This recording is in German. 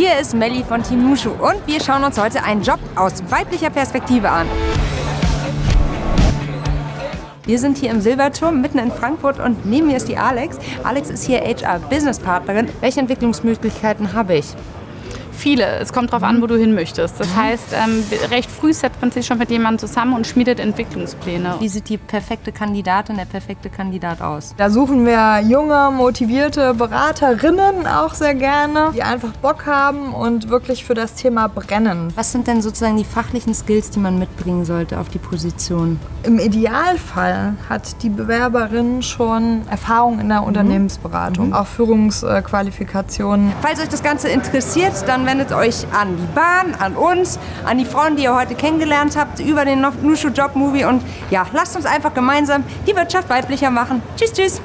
Hier ist Melli von Team Nushu und wir schauen uns heute einen Job aus weiblicher Perspektive an. Wir sind hier im Silberturm mitten in Frankfurt und neben mir ist die Alex. Alex ist hier HR-Business-Partnerin. Welche Entwicklungsmöglichkeiten habe ich? Viele. Es kommt darauf an, wo du hin möchtest. Das heißt, ähm, recht früh setzt man sich schon mit jemandem zusammen und schmiedet Entwicklungspläne. Wie sieht die perfekte Kandidatin, der perfekte Kandidat aus? Da suchen wir junge, motivierte Beraterinnen auch sehr gerne, die einfach Bock haben und wirklich für das Thema brennen. Was sind denn sozusagen die fachlichen Skills, die man mitbringen sollte auf die Position? Im Idealfall hat die Bewerberin schon Erfahrung in der Unternehmensberatung, mhm. auch Führungsqualifikationen. Falls euch das Ganze interessiert, dann wendet euch an die Bahn, an uns, an die Frauen, die ihr heute kennengelernt habt, über den Nushu Job Movie und ja, lasst uns einfach gemeinsam die Wirtschaft weiblicher machen. Tschüss, tschüss!